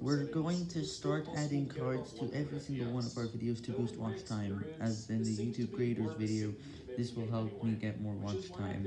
We're going to start adding cards to every single one of our videos to boost watch time, as in the YouTube creators video, this will help me get more watch time.